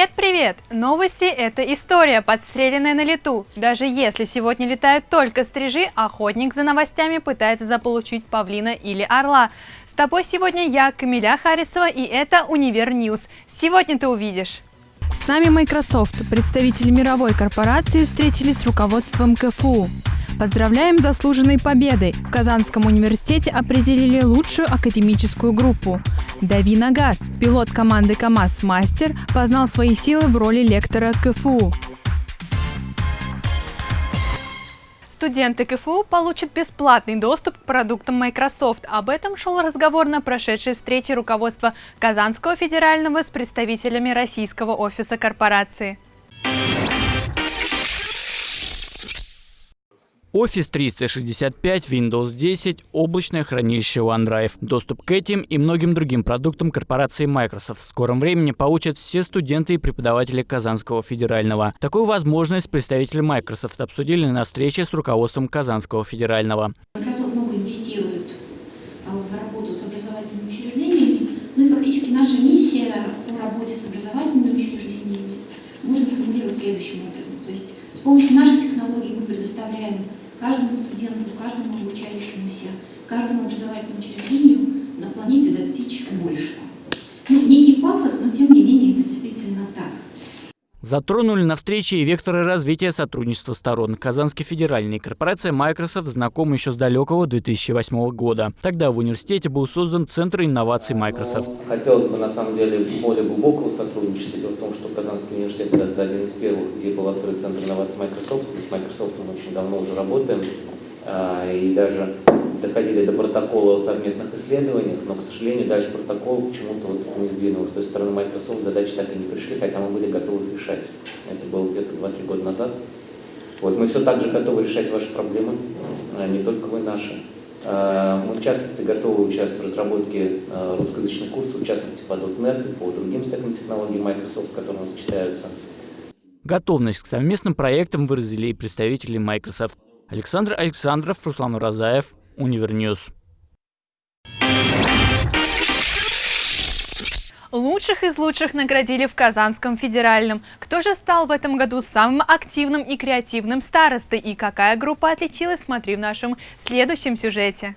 Привет-привет! Новости – это история, подстреленная на лету. Даже если сегодня летают только стрижи, охотник за новостями пытается заполучить павлина или орла. С тобой сегодня я, Камиля Харисова, и это «Универ News». Сегодня ты увидишь. С нами Microsoft. Представители мировой корпорации встретились с руководством КФУ. Поздравляем с заслуженной победой! В Казанском университете определили лучшую академическую группу. Дави на газ. Пилот команды КАМАЗ «Мастер» познал свои силы в роли лектора КФУ. Студенты КФУ получат бесплатный доступ к продуктам Microsoft. Об этом шел разговор на прошедшей встрече руководства Казанского федерального с представителями российского офиса корпорации. Office 365, Windows 10, облачное хранилище OneDrive. Доступ к этим и многим другим продуктам корпорации Microsoft в скором времени получат все студенты и преподаватели Казанского федерального. Такую возможность представители Microsoft обсудили на встрече с руководством Казанского федерального. Microsoft много инвестирует а, в работу с образовательными учреждениями, ну и фактически наша миссия по работе с образовательными учреждениями можно сформулировать следующим образом. То есть с помощью наших технологий мы предоставляем каждому студенту, каждому обучающемуся, каждому образовательному учреждению на планете достичь большего. Ну, некий пафос, но тем не менее это действительно так. Затронули на встрече и векторы развития сотрудничества сторон. Казанский федеральный и корпорация Microsoft знакомы еще с далекого 2008 года. Тогда в университете был создан Центр инноваций Microsoft. Ну, хотелось бы на самом деле более глубокого сотрудничества. Дело в том, что Казанский университет это один из первых, где был открыт Центр инноваций Microsoft. Мы с Microsoft мы очень давно уже работаем. А, и даже доходили до протокола о совместных исследованиях, но, к сожалению, дальше протокол почему-то вот не сдвинулся. То есть, стороны Microsoft задачи так и не пришли, хотя мы были готовы решать. Это было где-то 2-3 года назад. Вот, мы все так же готовы решать ваши проблемы, а не только вы наши. А, мы, в частности, готовы участвовать в разработке а, русскоязычных курсов, в частности, по .NET по другим стекам технологий Microsoft, которые у нас читаются. Готовность к совместным проектам выразили и представители Microsoft. Александр Александров, Руслан Уразаев, Univer News. Лучших из лучших наградили в Казанском федеральном. Кто же стал в этом году самым активным и креативным старостой и какая группа отличилась, смотри в нашем следующем сюжете.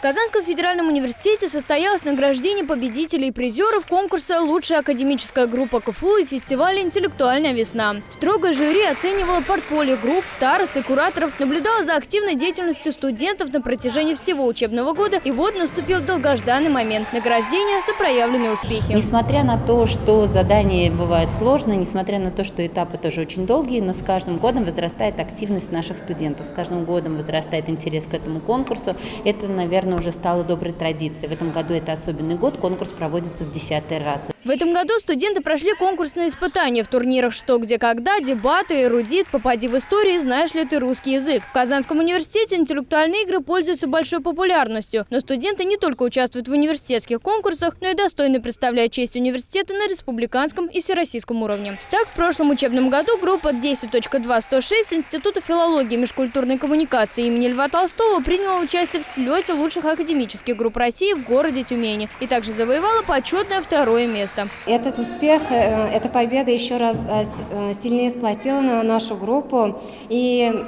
В Казанском федеральном университете состоялось награждение победителей и призеров конкурса «Лучшая академическая группа КФУ» и фестиваля «Интеллектуальная весна». Строгое жюри оценивало портфолио групп, старост и кураторов, наблюдало за активной деятельностью студентов на протяжении всего учебного года, и вот наступил долгожданный момент – награждения за проявленные успехи. Несмотря на то, что задания бывают сложные, несмотря на то, что этапы тоже очень долгие, но с каждым годом возрастает активность наших студентов, с каждым годом возрастает интерес к этому конкурсу. Это, наверное, наверное, уже стало доброй традицией. В этом году это особенный год, конкурс проводится в десятый раз. В этом году студенты прошли конкурсные испытания в турнирах «Что, где, когда», дебаты, эрудит, попади в истории, знаешь ли ты русский язык. В Казанском университете интеллектуальные игры пользуются большой популярностью, но студенты не только участвуют в университетских конкурсах, но и достойно представляют честь университета на республиканском и всероссийском уровне. Так, в прошлом учебном году группа 10.2.106 Института филологии и межкультурной коммуникации имени Льва Толстого приняла участие в слете лучших академических групп России в городе Тюмени и также завоевала почетное второе место место. Этот успех, э, эта победа еще раз э, э, сильнее сплотила нашу группу. И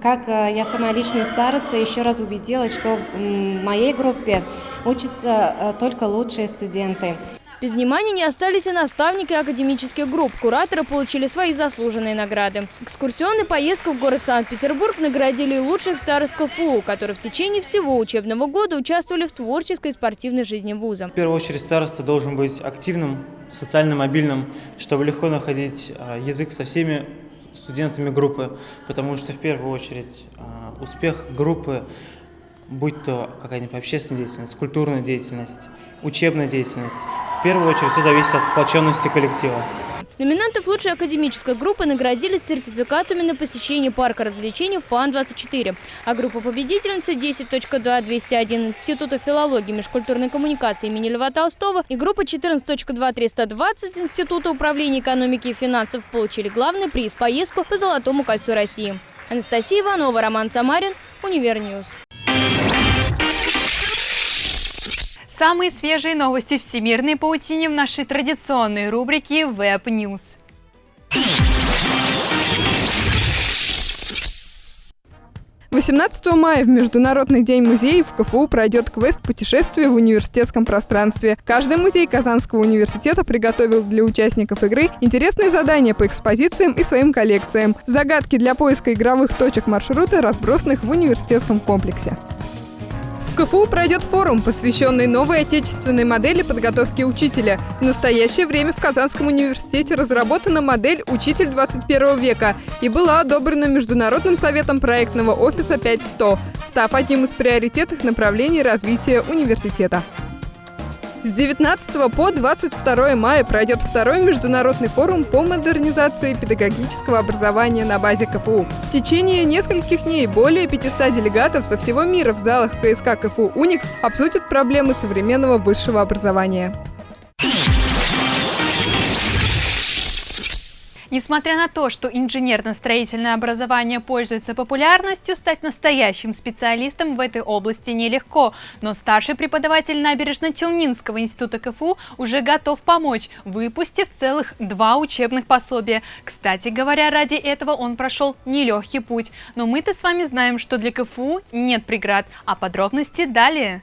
как я сама личный староста еще раз убедилась, что в моей группе учатся только лучшие студенты. Без внимания не остались и наставники академических групп. Кураторы получили свои заслуженные награды. Экскурсионной поездку в город Санкт-Петербург наградили лучших старост КФУ, которые в течение всего учебного года участвовали в творческой и спортивной жизни вуза. В первую очередь староста должен быть активным, социально мобильным, чтобы легко находить а, язык со всеми студентами группы, потому что в первую очередь а, успех группы будь то какая-нибудь общественная деятельность, культурная деятельность, учебная деятельность, в первую очередь все зависит от сплоченности коллектива. Номинантов лучшей академической группы наградили сертификатами на посещение парка развлечений ФАН-24. А группа победительницы 10.2.201 Института филологии и межкультурной коммуникации имени Льва Толстого и группа 14.2.320 Института управления экономики и финансов получили главный приз – поездку по Золотому кольцу России. Анастасия Иванова, Роман Самарин, Univer News. Самые свежие новости всемирной паутины в нашей традиционной рубрике Web News. 18 мая в Международный день музеев в КФУ пройдет квест «Путешествие в университетском пространстве». Каждый музей Казанского университета приготовил для участников игры интересные задания по экспозициям и своим коллекциям. Загадки для поиска игровых точек маршрута, разбросанных в университетском комплексе. КФУ пройдет форум, посвященный новой отечественной модели подготовки учителя. В настоящее время в Казанском университете разработана модель «Учитель 21 века» и была одобрена Международным советом проектного офиса 5100, став одним из приоритетных направлений развития университета. С 19 по 22 мая пройдет второй международный форум по модернизации педагогического образования на базе КФУ. В течение нескольких дней более 500 делегатов со всего мира в залах КСК КФУ «Уникс» обсудят проблемы современного высшего образования. Несмотря на то, что инженерно-строительное образование пользуется популярностью, стать настоящим специалистом в этой области нелегко. Но старший преподаватель Набережно-Челнинского института КФУ уже готов помочь, выпустив целых два учебных пособия. Кстати говоря, ради этого он прошел нелегкий путь. Но мы-то с вами знаем, что для КФУ нет преград. А подробности далее.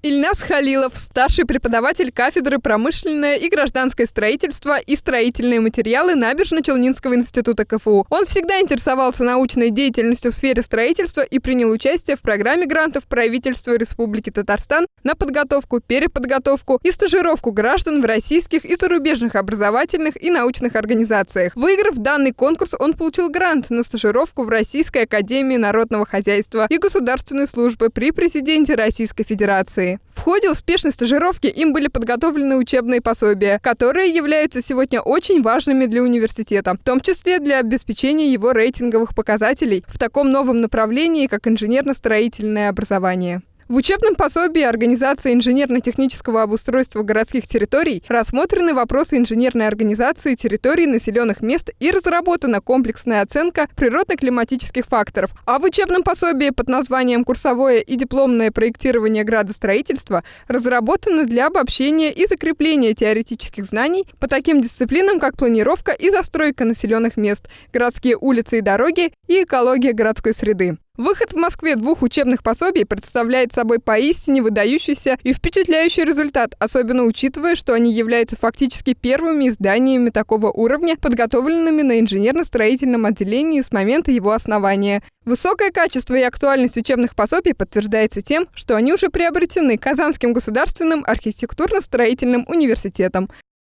Ильнас Халилов, старший преподаватель кафедры промышленное и гражданское строительство и строительные материалы Набережно-Челнинского института КФУ. Он всегда интересовался научной деятельностью в сфере строительства и принял участие в программе грантов правительства Республики Татарстан на подготовку, переподготовку и стажировку граждан в российских и зарубежных образовательных и научных организациях. Выиграв данный конкурс, он получил грант на стажировку в Российской академии народного хозяйства и государственной службы при президенте Российской Федерации. В ходе успешной стажировки им были подготовлены учебные пособия, которые являются сегодня очень важными для университета, в том числе для обеспечения его рейтинговых показателей в таком новом направлении, как инженерно-строительное образование. В учебном пособии организации инженерно-технического обустройства городских территорий рассмотрены вопросы инженерной организации территорий населенных мест и разработана комплексная оценка природно-климатических факторов. А в учебном пособии под названием «Курсовое и дипломное проектирование градостроительства» разработано для обобщения и закрепления теоретических знаний по таким дисциплинам, как планировка и застройка населенных мест, городские улицы и дороги и экология городской среды. Выход в Москве двух учебных пособий представляет собой поистине выдающийся и впечатляющий результат, особенно учитывая, что они являются фактически первыми изданиями такого уровня, подготовленными на инженерно-строительном отделении с момента его основания. Высокое качество и актуальность учебных пособий подтверждается тем, что они уже приобретены Казанским государственным архитектурно-строительным университетом.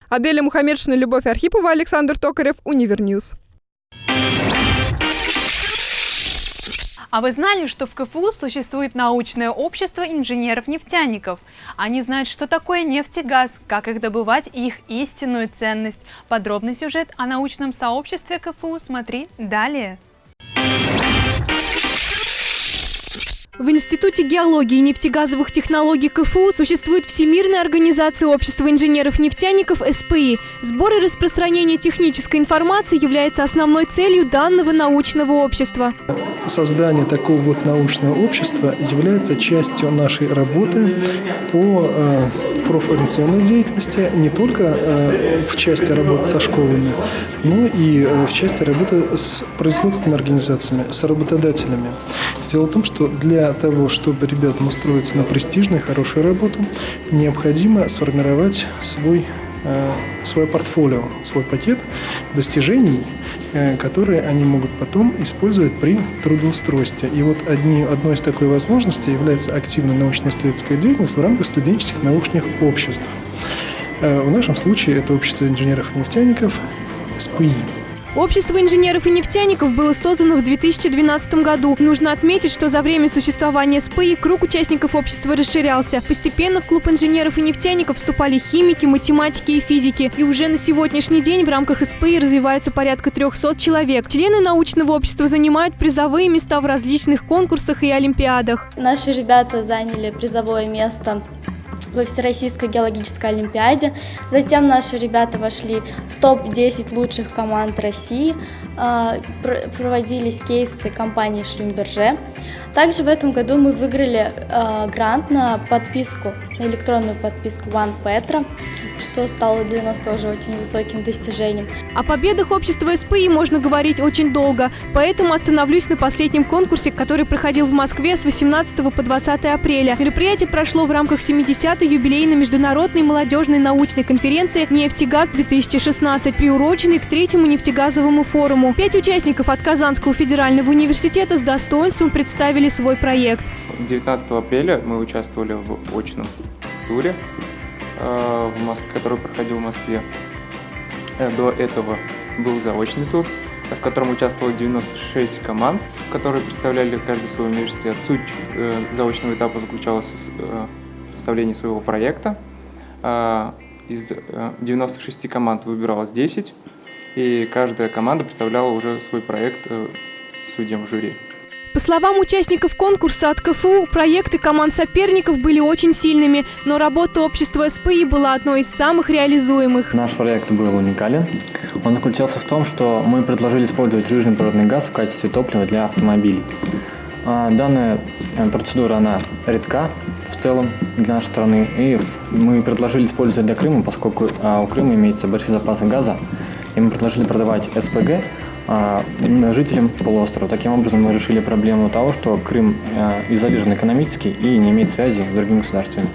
Аделя Мухаммедшина, Любовь Архипова, Александр Токарев, Univer News. А вы знали, что в КФУ существует научное общество инженеров-нефтяников? Они знают, что такое нефть и газ, как их добывать и их истинную ценность. Подробный сюжет о научном сообществе КФУ смотри далее. В Институте геологии и нефтегазовых технологий КФУ существует Всемирная организация общества инженеров-нефтяников СПИ. Сбор и распространение технической информации является основной целью данного научного общества. Создание такого вот научного общества является частью нашей работы по э, профориентационной деятельности, не только э, в части работы со школами, но и э, в части работы с производственными организациями, с работодателями. Дело в том, что для того, чтобы ребятам устроиться на престижную, хорошую работу, необходимо сформировать свой Э, свое портфолио, свой пакет достижений, э, которые они могут потом использовать при трудоустройстве. И вот одни, одной из такой возможностей является активная научно-исследовательская деятельность в рамках студенческих научных обществ. Э, в нашем случае это общество инженеров-нефтяников СПИ. Общество инженеров и нефтяников было создано в 2012 году. Нужно отметить, что за время существования СПИ круг участников общества расширялся. Постепенно в клуб инженеров и нефтяников вступали химики, математики и физики. И уже на сегодняшний день в рамках СПИ развивается порядка 300 человек. Члены научного общества занимают призовые места в различных конкурсах и олимпиадах. Наши ребята заняли призовое место во Всероссийской геологической олимпиаде. Затем наши ребята вошли в топ-10 лучших команд России. А, проводились кейсы компании Шлюмберже. Также в этом году мы выиграли э, грант на подписку, на электронную подписку One Petra, что стало для нас тоже очень высоким достижением. О победах общества СПИ можно говорить очень долго, поэтому остановлюсь на последнем конкурсе, который проходил в Москве с 18 по 20 апреля. Мероприятие прошло в рамках 70-й юбилейной международной молодежной научной конференции «Нефтегаз-2016», приуроченной к третьему нефтегазовому форуму. Пять участников от Казанского федерального университета с достоинством представили свой проект. 19 апреля мы участвовали в очном туре Э, в Москве, который проходил в Москве. Э, до этого был заочный тур, в котором участвовало 96 команд, которые представляли каждый свой университет. Суть э, заочного этапа заключалась в представлении своего проекта. Из 96 команд выбиралось 10, и каждая команда представляла уже свой проект судьям жюри. По словам участников конкурса от КФУ, проекты команд соперников были очень сильными, но работа общества СПИ была одной из самых реализуемых. Наш проект был уникален. Он заключался в том, что мы предложили использовать жирный природный газ в качестве топлива для автомобилей. А, данная э, процедура, она редка в целом для нашей страны, и мы предложили использовать для Крыма, поскольку а, у Крыма имеется большие запасы газа, и мы предложили продавать СПГ а, жителям полуострова. Таким образом, мы решили проблему того, что Крым а, изолирован экономически и не имеет связи с другими государствами.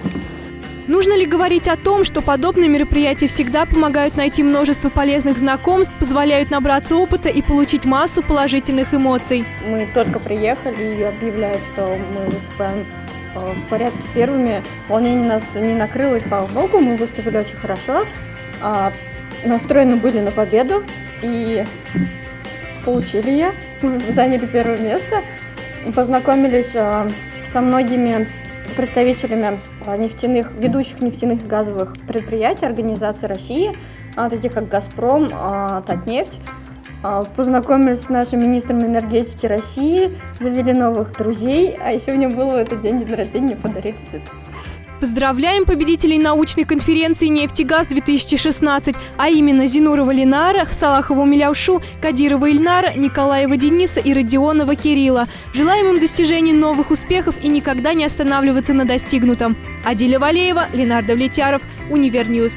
Нужно ли говорить о том, что подобные мероприятия всегда помогают найти множество полезных знакомств, позволяют набраться опыта и получить массу положительных эмоций? Мы только приехали и объявляют, что мы выступаем а, в порядке первыми. Волнение нас не накрыло, и слава богу, мы выступили очень хорошо. Настроены были на победу и получили ее, заняли первое место, познакомились а, со многими представителями а, нефтяных, ведущих нефтяных газовых предприятий, организаций России, а, таких как «Газпром», «Татнефть». Познакомились с нашим министром энергетики России, завели новых друзей, а еще мне было в этот день день рождения, подарили цветы. Поздравляем победителей научной конференции «Нефтегаз-2016», а именно Зинурова Ленара, Салахову Миляушу, Кадирова Ильнара, Николаева Дениса и Родионова Кирилла. Желаем им достижений новых успехов и никогда не останавливаться на достигнутом. Адиля Валеева, Ленар Давлетьяров, Univer News.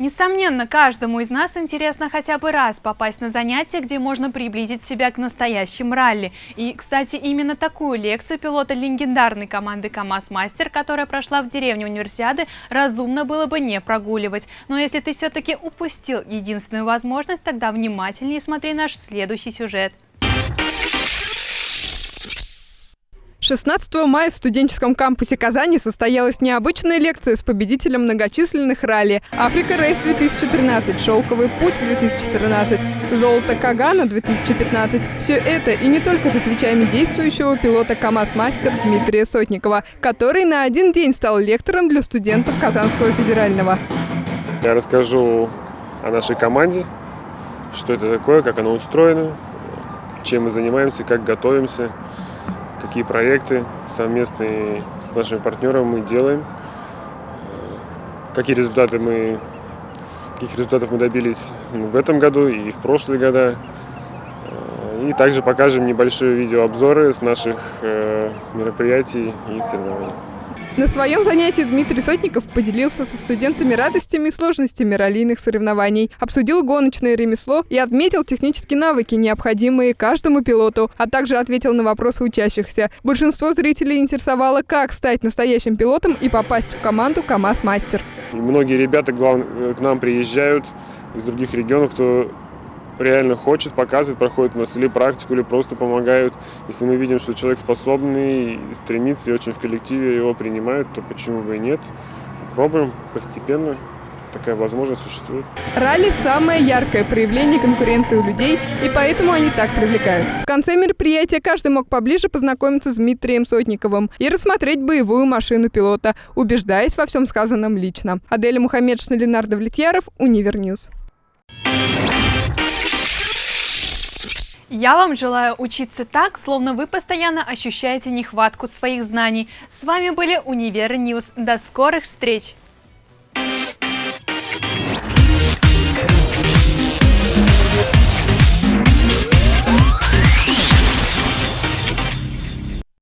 Несомненно, каждому из нас интересно хотя бы раз попасть на занятие, где можно приблизить себя к настоящим ралли. И, кстати, именно такую лекцию пилота легендарной команды КАМАЗ-Мастер, которая прошла в деревне Универсиады, разумно было бы не прогуливать. Но если ты все-таки упустил единственную возможность, тогда внимательнее смотри наш следующий сюжет. 16 мая в студенческом кампусе Казани состоялась необычная лекция с победителем многочисленных ралли «Африка Рейс 2013», «Шелковый путь 2014», «Золото Кагана 2015». Все это и не только за плечами действующего пилота КАМАЗ-мастер Дмитрия Сотникова, который на один день стал лектором для студентов Казанского федерального. Я расскажу о нашей команде, что это такое, как оно устроено, чем мы занимаемся, как готовимся – какие проекты совместные с нашими партнерами мы делаем, какие результаты мы, каких результатов мы добились в этом году и в прошлые года. И также покажем небольшие видеообзоры с наших э, мероприятий и соревнований. На своем занятии Дмитрий Сотников поделился со студентами радостями и сложностями раллийных соревнований, обсудил гоночное ремесло и отметил технические навыки, необходимые каждому пилоту, а также ответил на вопросы учащихся. Большинство зрителей интересовало, как стать настоящим пилотом и попасть в команду КАМАЗ-мастер. Многие ребята к нам приезжают из других регионов, кто реально хочет, показывает, проходит у нас или практику, или просто помогают. Если мы видим, что человек способный, стремится и очень в коллективе его принимают, то почему бы и нет. Пробуем постепенно такая возможность существует. Ралли – самое яркое проявление конкуренции у людей, и поэтому они так привлекают. В конце мероприятия каждый мог поближе познакомиться с Дмитрием Сотниковым и рассмотреть боевую машину пилота, убеждаясь во всем сказанном лично. Аделя Мухаммедшина, Ленар Давлетьяров, Univer News. Я вам желаю учиться так, словно вы постоянно ощущаете нехватку своих знаний. С вами были Univer News. До скорых встреч!